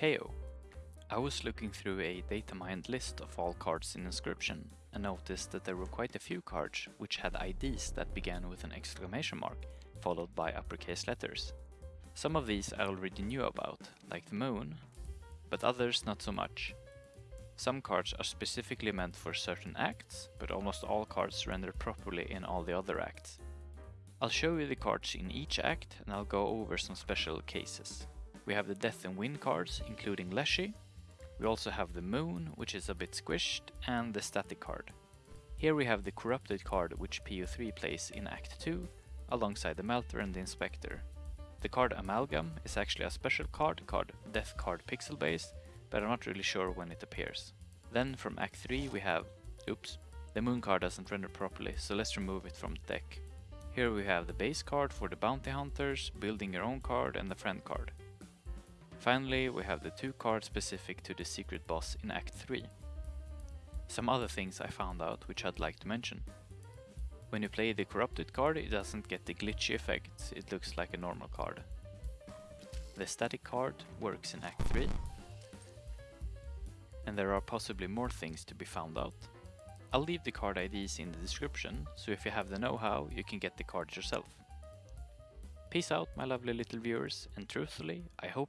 Heyo! Oh. I was looking through a data mined list of all cards in Inscryption and noticed that there were quite a few cards which had IDs that began with an exclamation mark followed by uppercase letters. Some of these I already knew about, like the moon, but others not so much. Some cards are specifically meant for certain acts, but almost all cards render properly in all the other acts. I'll show you the cards in each act and I'll go over some special cases. We have the Death and Win cards, including Leshy. We also have the Moon, which is a bit squished, and the Static card. Here we have the Corrupted card, which PO3 plays in Act 2, alongside the Melter and the Inspector. The card Amalgam is actually a special card called Death Card Pixel Base, but I'm not really sure when it appears. Then from Act 3 we have, oops, the Moon card doesn't render properly, so let's remove it from the deck. Here we have the base card for the Bounty Hunters, Building Your Own card and the Friend card. Finally, we have the two cards specific to the secret boss in Act 3. Some other things I found out which I'd like to mention. When you play the corrupted card, it doesn't get the glitchy effects, it looks like a normal card. The static card works in Act 3. And there are possibly more things to be found out. I'll leave the card IDs in the description, so if you have the know-how, you can get the cards yourself. Peace out my lovely little viewers, and truthfully, I hope